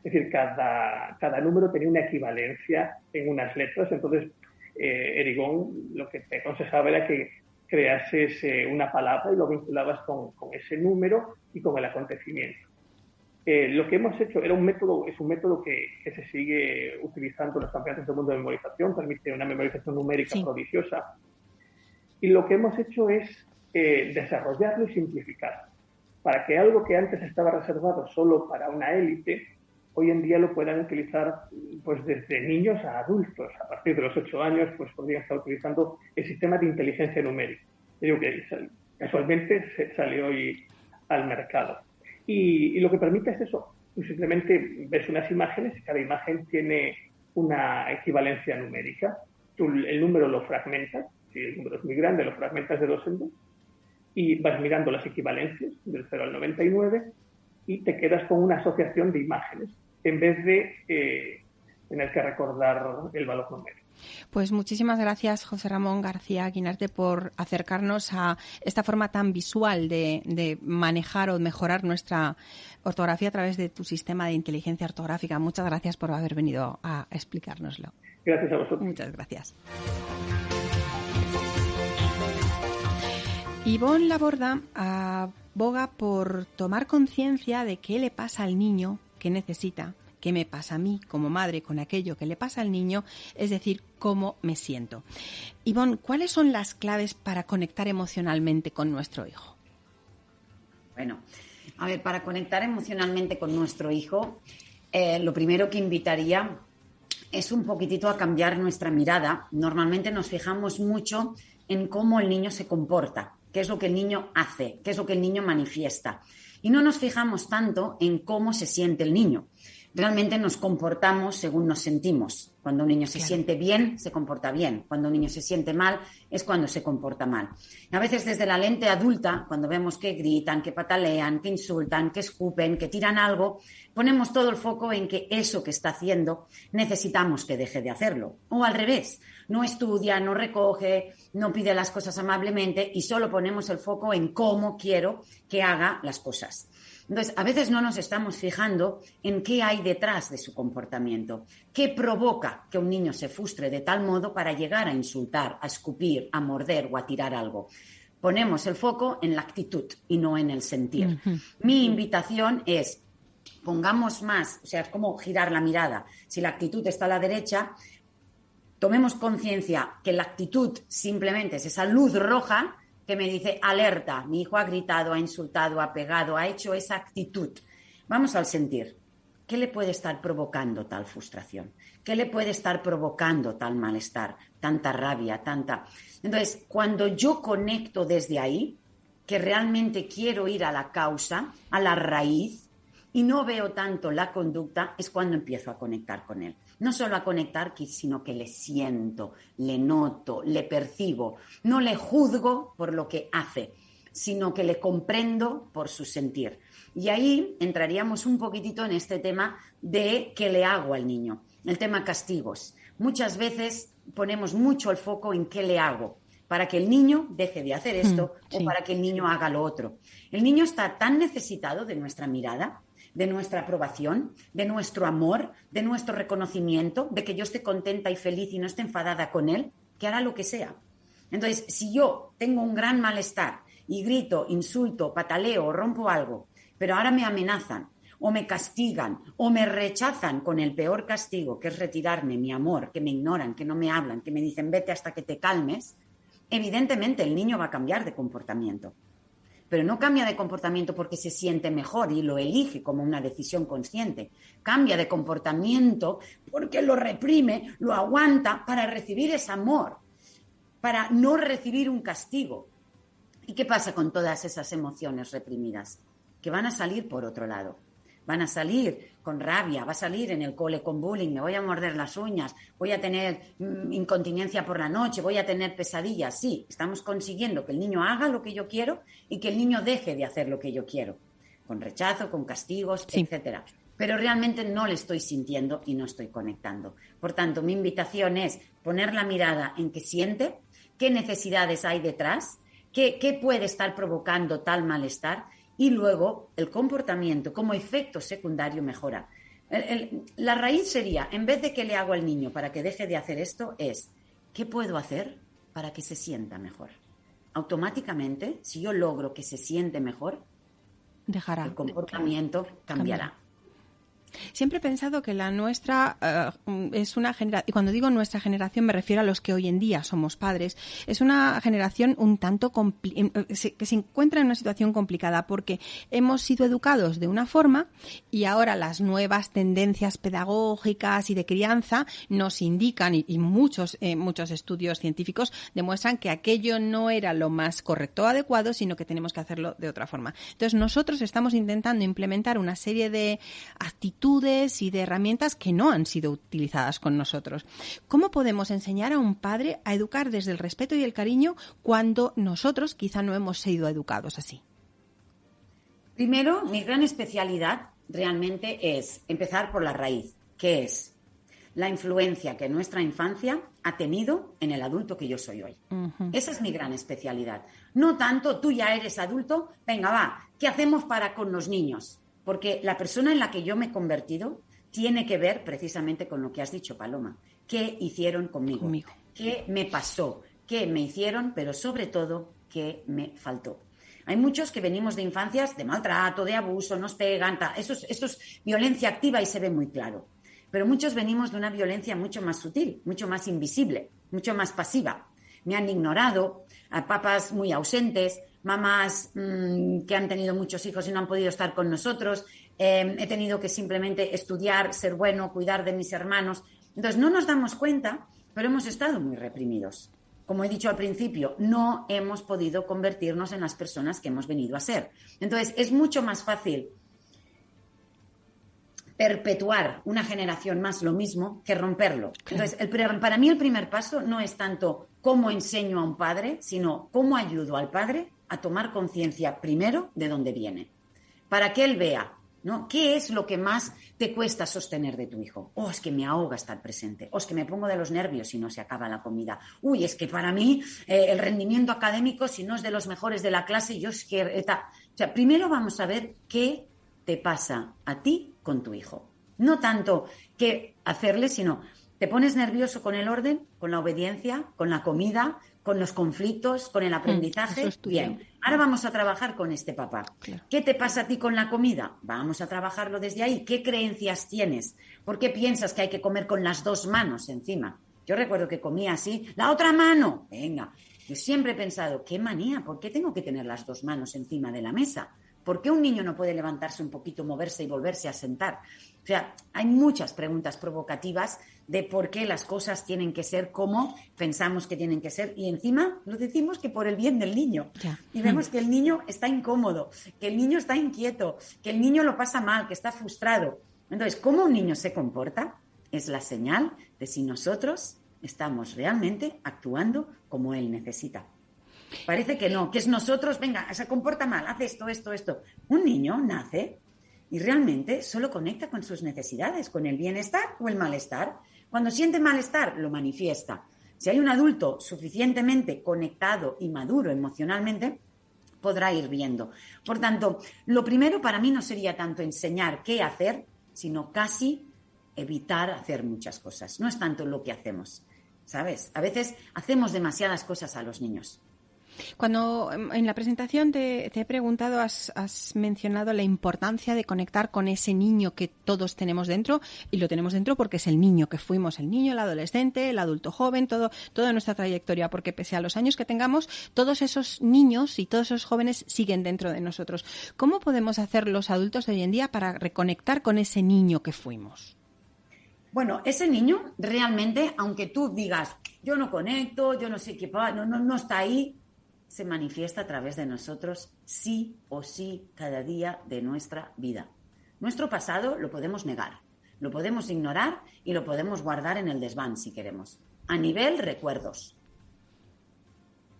es decir, cada, cada número tenía una equivalencia en unas letras, entonces eh, Erigón lo que te aconsejaba era que creases eh, una palabra y lo vinculabas con, con, ese número y con el acontecimiento. Eh, lo que hemos hecho era un método, es un método que, que, se sigue utilizando en los campeonatos del mundo de memorización, permite una memorización numérica prodigiosa. Y lo que hemos hecho es desarrollarlo y simplificar para que algo que antes estaba reservado solo para una élite hoy en día lo puedan utilizar pues desde niños a adultos. A partir de los ocho años, pues podrían estar utilizando el sistema de inteligencia numérica. Digo que casualmente se salió hoy al mercado. Y, lo que permite es eso. Tú simplemente ves unas imágenes y cada imagen tiene una equivalencia numérica. Tú el número lo fragmentas, si el número es muy grande, lo fragmentas de dos en dos y vas mirando las equivalencias del 0 al 99 y te quedas con una asociación de imágenes en vez de eh, tener que recordar el valor numérico. Pues muchísimas gracias, José Ramón García Guinarte, por acercarnos a esta forma tan visual de, manejar o mejorar nuestra ortografía a través de tu sistema de inteligencia ortográfica. Muchas gracias por haber venido a explicárnoslo. Gracias a vosotros. Muchas gracias. Ivonne Laborda aboga por tomar conciencia de qué le pasa al niño que necesita qué me pasa a mí como madre con aquello que le pasa al niño, es decir, cómo me siento. Ivonne, ¿cuáles son las claves para conectar emocionalmente con nuestro hijo? Bueno, a ver, para conectar emocionalmente con nuestro hijo, eh, lo primero que invitaría es un poquitito a cambiar nuestra mirada. Normalmente nos fijamos mucho en cómo el niño se comporta, qué es lo que el niño hace, qué es lo que el niño manifiesta. Y no nos fijamos tanto en cómo se siente el niño realmente nos comportamos según nos sentimos. Cuando un niño se siente bien, se comporta bien. Cuando un niño se siente mal, es cuando se comporta mal. A veces desde la lente adulta, cuando vemos que gritan, que patalean, que insultan, que escupen, que tiran algo, ponemos todo el foco en que eso que está haciendo necesitamos que deje de hacerlo. O al revés, no estudia, no recoge, no pide las cosas amablemente y solo ponemos el foco en cómo quiero que haga las cosas. Entonces, a veces no nos estamos fijando en qué hay detrás de su comportamiento, qué provoca que un niño se frustre de tal modo para llegar a insultar, a escupir, a morder o a tirar algo. Ponemos el foco en la actitud y no en el sentir. Mi invitación es, pongamos más, o sea, es como girar la mirada. Si la actitud está a la derecha, tomemos conciencia que la actitud simplemente es esa luz roja que me dice, alerta, mi hijo ha gritado, ha insultado, ha pegado, ha hecho esa actitud. Vamos al sentir. ¿Qué le puede estar provocando tal frustración? ¿Qué le puede estar provocando tal malestar, tanta rabia, tanta... Entonces, cuando yo conecto desde ahí, que realmente quiero ir a la causa, a la raíz, y no veo tanto la conducta, es cuando empiezo a conectar con él no solo a conectar, sino que le siento, le noto, le percibo. No le juzgo por lo que hace, sino que le comprendo por su sentir. Y ahí entraríamos un poquitito en este tema de qué le hago al niño, el tema castigos. Muchas veces ponemos mucho el foco en qué le hago para que el niño deje de hacer esto mm, o para que el niño haga lo otro. El niño está tan necesitado de nuestra mirada de nuestra aprobación, de nuestro amor, de nuestro reconocimiento, de que yo esté contenta y feliz y no esté enfadada con él, que hará lo que sea. Entonces, si yo tengo un gran malestar y grito, insulto, pataleo rompo algo, pero ahora me amenazan o me castigan o me rechazan con el peor castigo, que es retirarme mi amor, que me ignoran, que no me hablan, que me dicen vete hasta que te calmes, evidentemente el niño va a cambiar de comportamiento pero no cambia de comportamiento porque se siente mejor y lo elige como una decisión consciente. Cambia de comportamiento porque lo reprime, lo aguanta para recibir ese amor, para no recibir un castigo. ¿Y qué pasa con todas esas emociones reprimidas? Que van a salir por otro lado van a salir con rabia, va a salir en el cole con bullying, me voy a morder las uñas, voy a tener mm, incontinencia por la noche, voy a tener pesadillas. Sí, estamos consiguiendo que el niño haga lo que yo quiero y que el niño deje de hacer lo que yo quiero, con rechazo, con castigos, etcétera. Pero realmente no le estoy sintiendo y no estoy conectando. Por tanto, mi invitación es poner la mirada en qué siente, qué necesidades hay detrás, qué, qué puede estar provocando tal malestar y luego el comportamiento como efecto secundario mejora. la raíz sería, en vez de que le hago al niño para que deje de hacer esto, es, ¿qué puedo hacer para que se sienta mejor? Automáticamente, si yo logro que se siente mejor, Dejará. el comportamiento cambiará. Siempre he pensado que la nuestra eh, es una generación, y cuando digo nuestra generación me refiero a los que hoy en día somos padres, es una generación un tanto eh, que se encuentra en una situación complicada porque hemos sido educados de una forma y ahora las nuevas tendencias pedagógicas y de crianza nos indican, y, muchos, eh, muchos estudios científicos demuestran que aquello no era lo más correcto o adecuado, sino que tenemos que hacerlo de otra forma. Entonces nosotros estamos intentando implementar una serie de actitudes y de herramientas que no han sido utilizadas con nosotros. ¿Cómo podemos enseñar a un padre a educar desde el respeto y el cariño cuando nosotros quizá no hemos sido educados así? Primero, mi gran especialidad realmente es empezar por la raíz, que es la influencia que nuestra infancia ha tenido en el adulto que yo soy hoy. Esa es mi gran especialidad. No tanto tú ya eres adulto, venga, va, ¿qué hacemos para con los niños? Porque la persona en la que yo me he convertido tiene que ver precisamente con lo que has dicho, Paloma. ¿Qué hicieron conmigo? conmigo. ¿Qué me pasó? ¿Qué me hicieron? Pero sobre todo, ¿qué me faltó? Hay muchos que venimos de infancias de maltrato, de abuso, nos pegan, eso es violencia activa y se ve muy claro pero muchos venimos de una violencia mucho más sutil, mucho más invisible, mucho más pasiva. Me han ignorado, a papás muy ausentes, mamás mm, que han tenido muchos hijos y no han podido estar con nosotros, em, he tenido que simplemente estudiar, ser bueno, cuidar de mis hermanos. Entonces, no nos damos cuenta, pero hemos estado muy reprimidos. Como he dicho al principio, no hemos podido convertirnos en las personas que hemos venido a ser. Entonces, es mucho más fácil perpetuar una generación más lo mismo que romperlo. Entonces, para mí el primer paso no es tanto cómo enseño a un padre, sino cómo ayudo al padre a tomar conciencia primero de dónde viene, para que él vea, ¿no? ¿Qué es lo que más te cuesta sostener de tu hijo? Oh, es que me ahoga estar presente. O es que me pongo de los nervios si no se acaba la comida. Uy, es que para mí eh, el rendimiento académico, si no es de los mejores de la clase, yo es que... Eh, o sea, primero vamos a ver qué te pasa a ti con tu hijo. No tanto qué hacerle, sino te pones nervioso con el orden, con la obediencia, con la comida, con los conflictos, con el mm, aprendizaje. Bien, ahora vamos a trabajar con este papá. ¿Qué te pasa a ti con la comida? Vamos a trabajarlo desde ahí. ¿Qué creencias tienes? ¿Por qué piensas que hay que comer con las dos manos encima? Yo recuerdo que comía así, la otra mano. Venga, yo siempre he pensado, qué manía, ¿por qué tengo que tener las dos manos encima de la mesa? ¿Por qué un niño no puede levantarse un poquito, moverse y volverse a sentar? O sea, hay muchas preguntas provocativas de por qué las cosas tienen que ser como pensamos que tienen que ser y encima lo decimos que por el bien del niño. Y vemos que el niño está incómodo, que el niño está inquieto, que el niño lo pasa mal, que está frustrado. Entonces, cómo un niño se comporta es la señal de si nosotros estamos realmente actuando como él necesita. Parece que no, que es nosotros, venga, se comporta mal, hace esto, esto, esto. Un niño nace y realmente solo conecta con sus necesidades, con el bienestar o el malestar. Cuando siente malestar, lo manifiesta. Si hay un adulto suficientemente conectado y maduro emocionalmente, podrá ir viendo. Por tanto, lo primero para mí no sería tanto enseñar qué hacer, sino casi evitar hacer muchas cosas. No es tanto lo que hacemos, ¿sabes? A veces hacemos demasiadas cosas a los niños. Cuando em, en la presentación te, he preguntado, has, mencionado la importancia de conectar con ese niño que todos tenemos dentro y lo tenemos dentro porque es el niño que fuimos, el niño, el adolescente, el adulto joven, todo, toda nuestra trayectoria, porque pese a los años que tengamos, todos esos niños y todos esos jóvenes siguen dentro de nosotros. ¿Cómo podemos hacer los adultos de hoy en día para reconectar con ese niño que fuimos? Bueno, ese niño realmente, aunque tú digas, yo no conecto, yo no sé qué, no, no, no está ahí, se manifiesta a través de nosotros sí o sí cada día de nuestra vida. Nuestro pasado lo podemos negar, lo podemos ignorar y lo podemos guardar en el desván si queremos, a nivel recuerdos.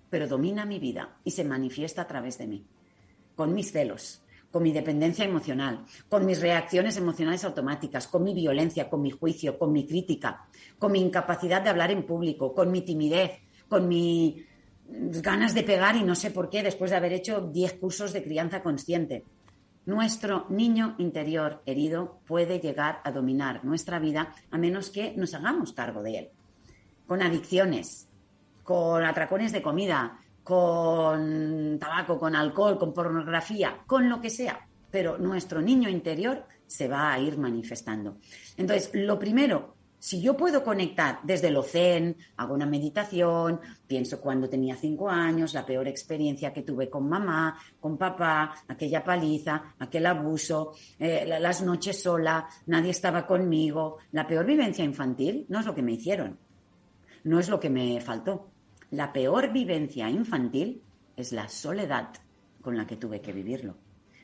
Pero domina mi vida y se manifiesta a través de mí, con mis celos, con mi dependencia emocional, con mis reacciones emocionales automáticas, con mi violencia, con mi juicio, con mi crítica, con mi incapacidad de hablar en público, con mi timidez, con mi ganas de pegar y no sé por qué después de haber hecho 10 cursos de crianza consciente. Nuestro niño interior herido puede llegar a dominar nuestra vida a menos que nos hagamos cargo de él. Con adicciones, con atracones de comida, con tabaco, con alcohol, con pornografía, con lo que sea. Pero nuestro niño interior se va a ir manifestando. Entonces, lo primero si yo puedo conectar desde lo zen, hago una meditación, pienso cuando tenía cinco años, la peor experiencia que tuve con mamá, con papá, aquella paliza, aquel abuso, eh, las noches sola, nadie estaba conmigo, la peor vivencia infantil no es lo que me hicieron, no es lo que me faltó. La peor vivencia infantil es la soledad con la que tuve que vivirlo.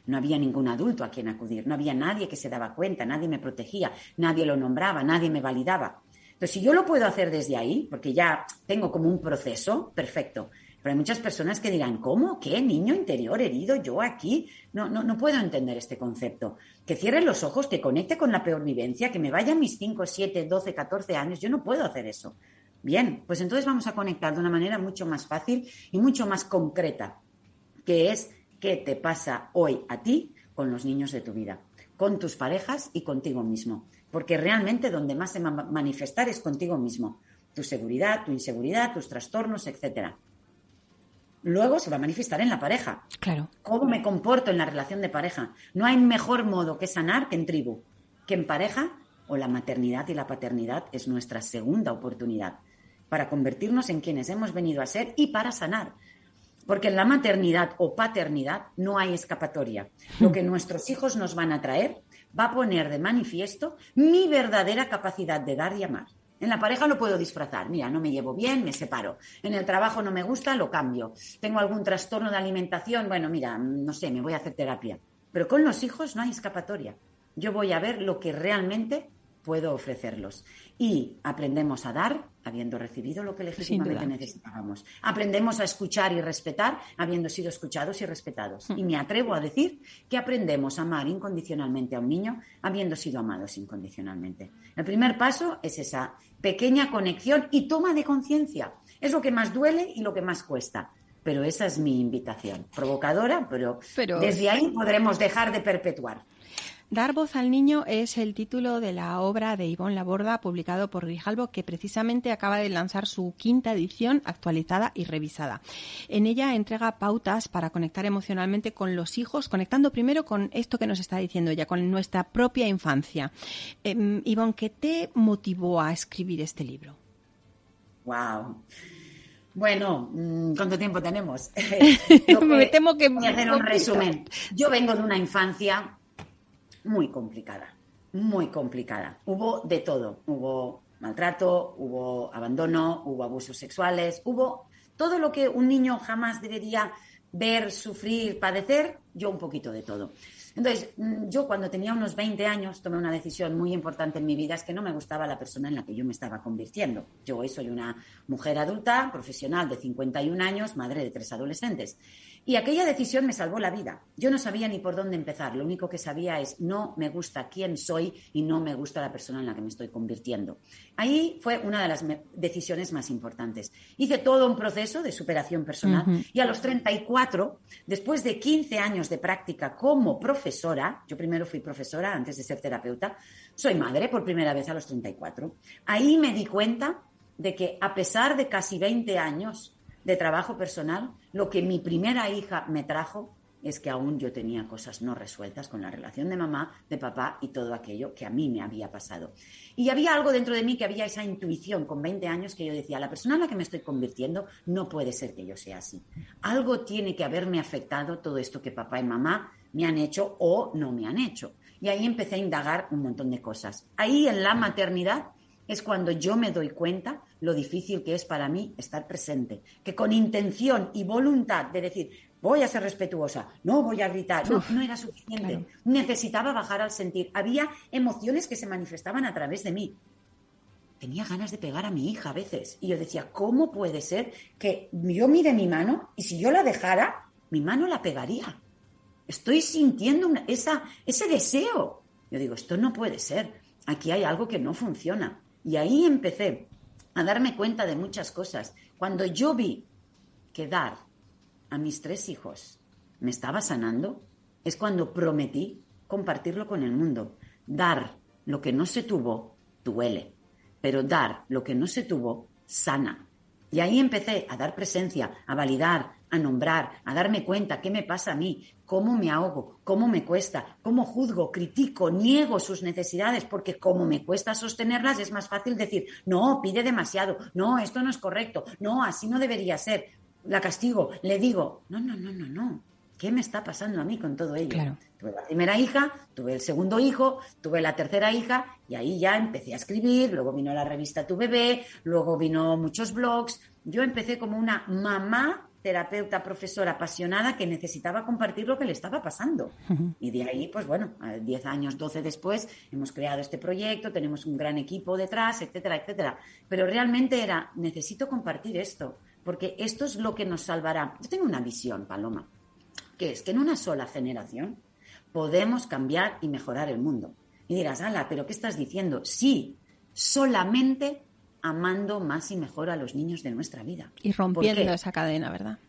No había ningún adulto a quien acudir, no había nadie que se daba cuenta, nadie me protegía, nadie lo nombraba, nadie me validaba. Entonces, si yo lo puedo hacer desde ahí, porque ya tengo como un proceso, perfecto. Pero hay muchas personas que dirán, ¿cómo? ¿Qué? ¿Niño interior herido? ¿Yo aquí? No, no, no puedo entender este concepto. Que cierre los ojos, que conecte con la peor vivencia, que me vaya a mis 5, 7, 12, 14 años. Yo no puedo hacer eso. Bien, pues entonces vamos a conectar de una manera mucho más fácil y mucho más concreta, que es qué te pasa hoy a ti con los niños de tu vida, con tus parejas y contigo mismo. Porque realmente donde más se va a manifestar es contigo mismo. Tu seguridad, tu inseguridad, tus trastornos, etcétera luego se va a manifestar en la pareja. Claro. ¿Cómo me comporto en la relación de pareja? No hay mejor modo que sanar que en tribu, que en pareja o la maternidad y la paternidad es nuestra segunda oportunidad para convertirnos en quienes hemos venido a ser y para sanar. Porque en la maternidad o paternidad no hay escapatoria. Lo que nuestros hijos nos van a traer va a poner de manifiesto mi verdadera capacidad de dar y amar. En la pareja lo puedo disfrazar. Mira, no me llevo bien, me separo. En el trabajo no me gusta, lo cambio. Tengo algún trastorno de alimentación, bueno, mira, no sé, me voy a hacer terapia. Pero con los hijos no hay escapatoria. Yo voy a ver lo que realmente puedo ofrecerlos. Y aprendemos a dar habiendo recibido lo que legítimamente necesitábamos. Aprendemos a escuchar y respetar habiendo sido escuchados y respetados. Mm. Y me atrevo a decir que aprendemos a amar incondicionalmente a un niño habiendo sido amados incondicionalmente. El primer paso es esa pequeña conexión y toma de conciencia. Es lo que más duele y lo que más cuesta. Pero esa es mi invitación. Provocadora, pero, pero... desde ahí podremos dejar de perpetuar. Dar voz al niño es el título de la obra de Ivonne Laborda, publicado por Grijalbo, que precisamente acaba de lanzar su quinta edición actualizada y revisada. En ella entrega pautas para conectar emocionalmente con los hijos, conectando primero con esto que nos está diciendo ella, con nuestra propia infancia. Eh, Ivonne, ¿qué te motivó a escribir este libro? Wow. Bueno, mm, ¿cuánto tiempo tenemos? Me temo que... Voy a hacer un resumen. Yo vengo de una infancia muy complicada, muy complicada. Hubo de todo, hubo maltrato, hubo abandono, hubo abusos sexuales, hubo todo lo que un niño jamás debería ver, sufrir, padecer, yo un poquito de todo. Entonces, mm, yo cuando tenía unos 20 años tomé una decisión muy importante en mi vida, es que no me gustaba la persona en la que yo me estaba convirtiendo. Yo hoy soy una mujer adulta, profesional de 51 años, madre de tres adolescentes. Y aquella decisión me salvó la vida. Yo no sabía ni por dónde empezar. Lo único que sabía es no me gusta quién soy y no me gusta la persona en la que me estoy convirtiendo. Ahí fue una de las decisiones más importantes. Hice todo un proceso de superación personal y a los 34, después de 15 años de práctica como profesora, yo primero fui profesora antes de ser terapeuta, soy madre por primera vez a los 34. Ahí me di cuenta de que a pesar de casi 20 años de trabajo personal, lo que mi primera hija me trajo es que aún yo tenía cosas no resueltas con la relación de mamá, de papá y todo aquello que a mí me había pasado. Y había algo dentro de mí que había esa intuición con 20 años que yo decía, la persona en la que me estoy convirtiendo no puede ser que yo sea así. Algo tiene que haberme afectado todo esto que papá y mamá me han hecho o no me han hecho. Y ahí empecé a indagar un montón de cosas. Ahí en la maternidad es cuando yo me doy cuenta lo difícil que es para mí estar presente, que con intención y voluntad de decir, voy a ser respetuosa, no voy a gritar, no, no era suficiente. Necesitaba bajar al sentir. Había emociones que se manifestaban a través de mí. Tenía ganas de pegar a mi hija a veces. Y yo decía, ¿cómo puede ser que yo mire mi mano y si yo la dejara, mi mano la pegaría? Estoy sintiendo esa, ese deseo. Yo digo, esto no puede ser. Aquí hay algo que no funciona. Y ahí empecé a darme cuenta de muchas cosas. Cuando yo vi que dar a mis tres hijos me estaba sanando, es cuando prometí compartirlo con el mundo. Dar lo que no se tuvo duele, pero dar lo que no se tuvo sana. Y ahí empecé a dar presencia, a validar, a nombrar, a darme cuenta qué me pasa a mí, cómo me ahogo, cómo me cuesta, cómo juzgo, critico, niego sus necesidades, porque como me cuesta sostenerlas es más fácil decir, no, pide demasiado, no, esto no es correcto, no, así no debería ser. La castigo, le digo, no, no, no, no, no. ¿Qué me está pasando a mí con todo ello? Tuve la primera hija, tuve el segundo hijo, tuve la tercera hija y ahí ya empecé a escribir, luego vino la revista Tu Bebé, luego vino muchos blogs. Yo empecé como una mamá terapeuta, profesora apasionada que necesitaba compartir lo que le estaba pasando. Y de ahí, pues bueno, 10 años, 12 después, hemos creado este proyecto, tenemos un gran equipo detrás, etcétera, etcétera. Pero realmente era, necesito compartir esto, porque esto es lo que nos salvará. Yo tengo una visión, Paloma, que es que en una sola generación podemos cambiar y mejorar el mundo. Y dirás, ala, pero ¿qué estás diciendo? Sí, solamente amando más y mejor a los niños de nuestra vida. Y rompiendo esa cadena, ¿verdad?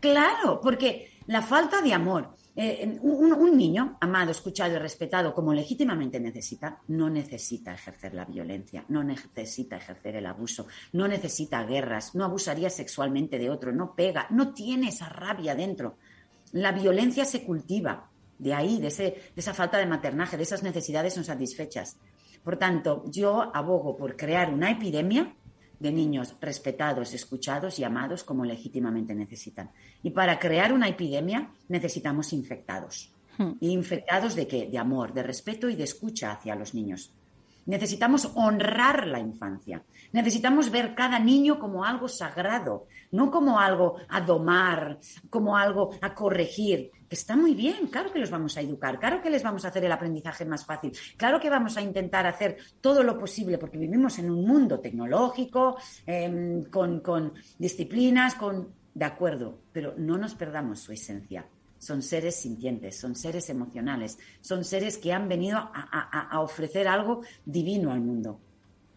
Claro, porque la falta de amor, eh, un, niño amado, escuchado y respetado como legítimamente necesita, no necesita ejercer la violencia, no necesita ejercer el abuso, no necesita guerras, no abusaría sexualmente de otro, no pega, no tiene esa rabia dentro. La violencia se cultiva de ahí, de, ese, de esa falta de maternaje, de esas necesidades no satisfechas. Por tanto, yo abogo por crear una epidemia de niños respetados, escuchados y amados como legítimamente necesitan. Y para crear una epidemia necesitamos infectados. Hmm. ¿Y infectados de qué? De amor, de respeto y de escucha hacia los niños. Necesitamos honrar la infancia. Necesitamos ver cada niño como algo sagrado, no como algo a domar, como algo a corregir, está muy bien, claro que los vamos a educar, claro que les vamos a hacer el aprendizaje más fácil, claro que vamos a intentar hacer todo lo posible, porque vivimos en un mundo tecnológico, em, con, con disciplinas, con... De acuerdo, pero no nos perdamos su esencia son seres sintientes, son seres emocionales, son seres que han venido a, ofrecer algo divino al mundo.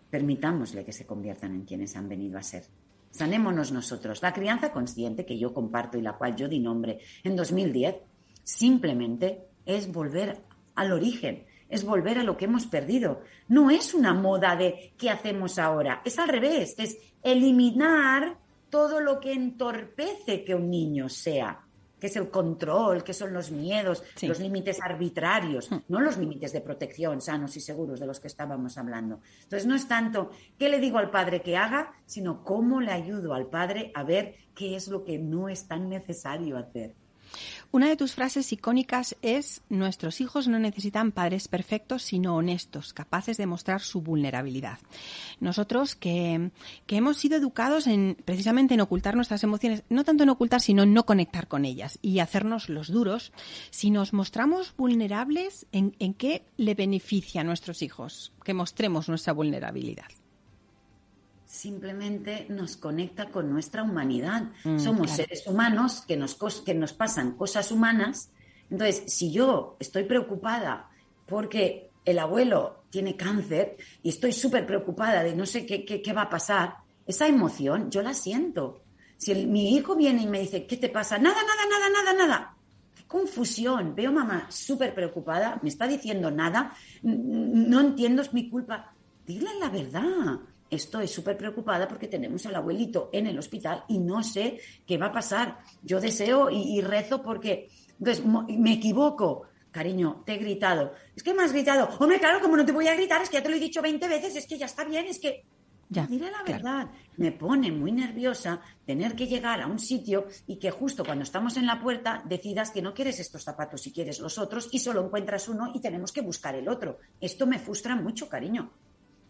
Permitámosle que se conviertan en quienes han venido a ser. Sanémonos nosotros. La crianza consciente que yo comparto y la cual yo di nombre en 2010, simplemente es volver al origen, es volver a lo que hemos perdido. No es una moda de qué hacemos ahora, es al revés, es eliminar todo lo que entorpece que un niño sea que es el control, que son los miedos, los límites arbitrarios, hmm. no los límites de protección sanos y seguros de los que estábamos hablando. Entonces, no es tanto qué le digo al padre que haga, sino cómo le ayudo al padre a ver qué es lo que no es tan necesario hacer. Una de tus frases icónicas es nuestros hijos no necesitan padres perfectos, sino honestos, capaces de mostrar su vulnerabilidad. Nosotros que, hemos sido educados en precisamente en ocultar nuestras emociones, no tanto en ocultar, sino en no conectar con ellas y hacernos los duros, si nos mostramos vulnerables, ¿en, en qué le beneficia a nuestros hijos que mostremos nuestra vulnerabilidad? Simplemente nos conecta con nuestra humanidad. Mm, Somos seres humanos que nos, que nos pasan cosas humanas. Entonces, si yo estoy preocupada porque el abuelo tiene cáncer y estoy súper preocupada de no sé qué, qué, va a pasar, esa emoción yo la siento. Si mi hijo viene y me dice, ¿qué te pasa? Nada, nada, nada, nada, nada. Qué confusión. Veo mamá súper preocupada, me está diciendo nada, no entiendo, es mi culpa. Dile la verdad estoy súper preocupada porque tenemos al abuelito en el hospital y no sé qué va a pasar. Yo deseo y, rezo porque, entonces, me equivoco. Cariño, te he gritado. Es que me has gritado. Hombre, claro, como no te voy a gritar, es que ya te lo he dicho 20 veces, es que ya está bien, es que... Ya, Dile la verdad, me pone muy nerviosa tener que llegar a un sitio y que justo cuando estamos en la puerta decidas que no quieres estos zapatos y quieres los otros y solo encuentras uno y tenemos que buscar el otro. Esto me frustra mucho, cariño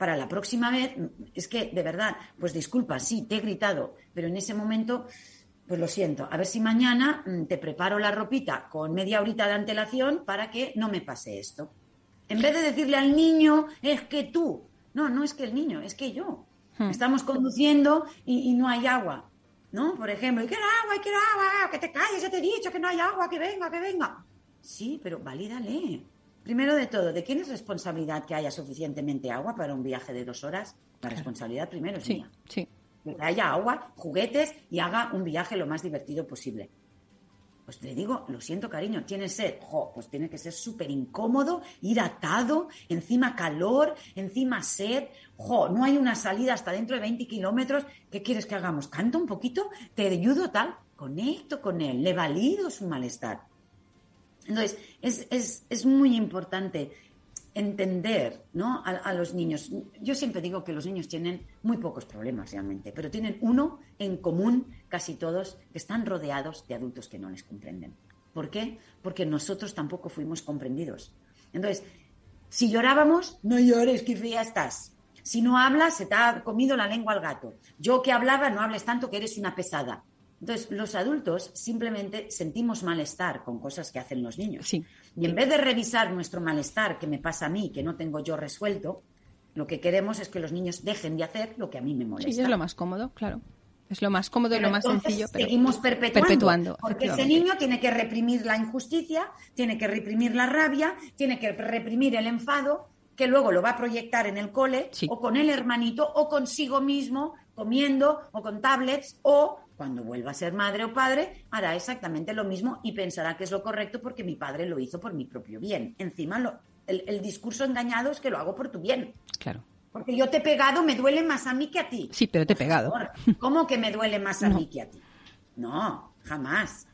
para la próxima vez, es que de verdad, pues disculpa, sí, te he gritado, pero en ese momento, pues lo siento, a ver si mañana mm, te preparo la ropita con media horita de antelación para que no me pase esto. En vez de decirle al niño, es que tú, no, no es que el niño, es que yo. Hmm. Estamos conduciendo y, no hay agua, ¿no? Por ejemplo, quiero agua, quiero agua, que te calles, ya te he dicho que no hay agua, que venga, que venga. Sí, pero valídale. Primero de todo, ¿de quién es responsabilidad que haya suficientemente agua para un viaje de dos horas? La responsabilidad primero es mía. Sí. Que haya agua, juguetes y haga un viaje lo más divertido posible. Pues le digo, lo siento, cariño, tiene sed. pues tiene que ser súper incómodo, ir atado, encima calor, encima sed. Jo, no hay una salida hasta dentro de 20 kilómetros. ¿Qué quieres que hagamos? ¿Canto un poquito? ¿Te ayudo tal? Conecto con él, le valido su malestar. Entonces, es, muy importante entender ¿no? a, los niños. Yo siempre digo que los niños tienen muy pocos problemas realmente, pero tienen uno en común casi todos, que están rodeados de adultos que no les comprenden. ¿Por qué? Porque nosotros tampoco fuimos comprendidos. Entonces, si llorábamos, no llores, que fría estás. Si no hablas, se te ha comido la lengua al gato. Yo que hablaba, no hables tanto que eres una pesada. Entonces, los adultos simplemente sentimos malestar con cosas que hacen los niños. Y en vez de revisar nuestro malestar que me pasa a mí, que no tengo yo resuelto, lo que queremos es que los niños dejen de hacer lo que a mí me molesta. Sí, es lo más cómodo, claro. Es lo más cómodo, lo más sencillo, pero seguimos perpetuando, porque ese niño tiene que reprimir la injusticia, tiene que reprimir la rabia, tiene que reprimir el enfado, que luego lo va a proyectar en el cole o con el hermanito o consigo mismo comiendo o con tablets o cuando vuelva a ser madre o padre hará exactamente lo mismo y pensará que es lo correcto porque mi padre lo hizo por mi propio bien. Encima el, el discurso engañado es que lo hago por tu bien. Claro. Porque yo te he pegado, me duele más a mí que a ti. Sí, pero te he pegado. ¿Cómo que me duele más a mí que a ti? No, jamás.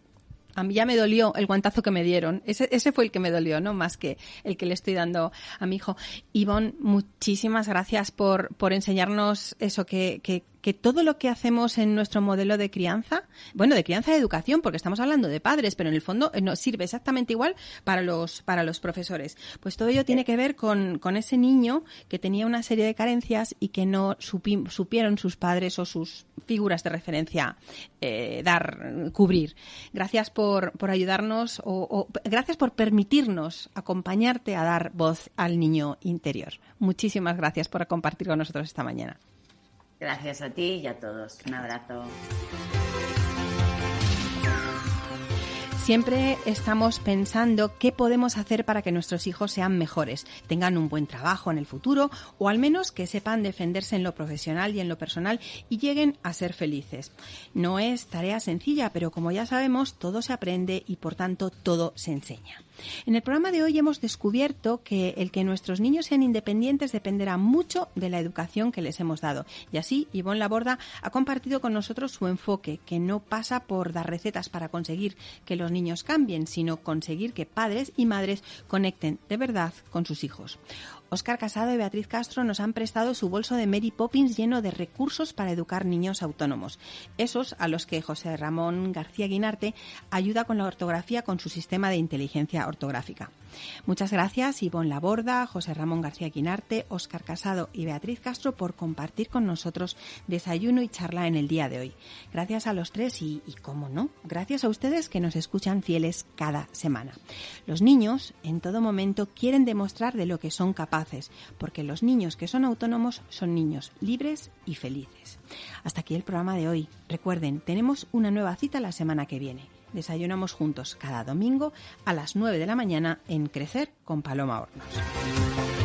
A mí ya me dolió el guantazo que me dieron. Ese, ese fue el que me dolió, ¿no? Más que el que le estoy dando a mi hijo. Ivonne, muchísimas gracias por, por enseñarnos eso, que, que, que todo lo que hacemos en nuestro modelo de crianza, bueno, de crianza de educación, porque estamos hablando de padres, pero en el fondo eh, nos sirve exactamente igual para los, para los profesores. Pues todo ello tiene que ver con, con ese niño que tenía una serie de carencias y que no supieron sus padres o sus figuras de referencia eh, dar, cubrir. Gracias por, por ayudarnos o, o gracias por permitirnos acompañarte a dar voz al niño interior. Muchísimas gracias por compartir con nosotros esta mañana. Gracias a ti y a todos. Un abrazo. Siempre estamos pensando qué podemos hacer para que nuestros hijos sean mejores, tengan un buen trabajo en el futuro o al menos que sepan defenderse en lo profesional y en lo personal y lleguen a ser felices. No es tarea sencilla, pero como ya sabemos, todo se aprende y por tanto todo se enseña. En el programa de hoy hemos descubierto que el que nuestros niños sean independientes dependerá mucho de la educación que les hemos dado. Y así, Ivonne Laborda ha compartido con nosotros su enfoque, que no pasa por dar recetas para conseguir que los niños cambien, sino conseguir que padres y madres conecten de verdad con sus hijos. Óscar Casado y Beatriz Castro nos han prestado su bolso de Mary Poppins lleno de recursos para educar niños autónomos, esos a los que José Ramón García Guinarte ayuda con la ortografía con su sistema de inteligencia ortográfica. Muchas gracias Ivonne Laborda, José Ramón García Quinarte, Óscar Casado y Beatriz Castro por compartir con nosotros desayuno y charla en el día de hoy. Gracias a los tres y, y cómo no, gracias a ustedes que nos escuchan fieles cada semana. Los niños en todo momento quieren demostrar de lo que son capaces, porque los niños que son autónomos son niños libres y felices. Hasta aquí el programa de hoy. Recuerden, tenemos una nueva cita la semana que viene. Desayunamos juntos cada domingo a las 9 de la mañana en Crecer con Paloma Hornos.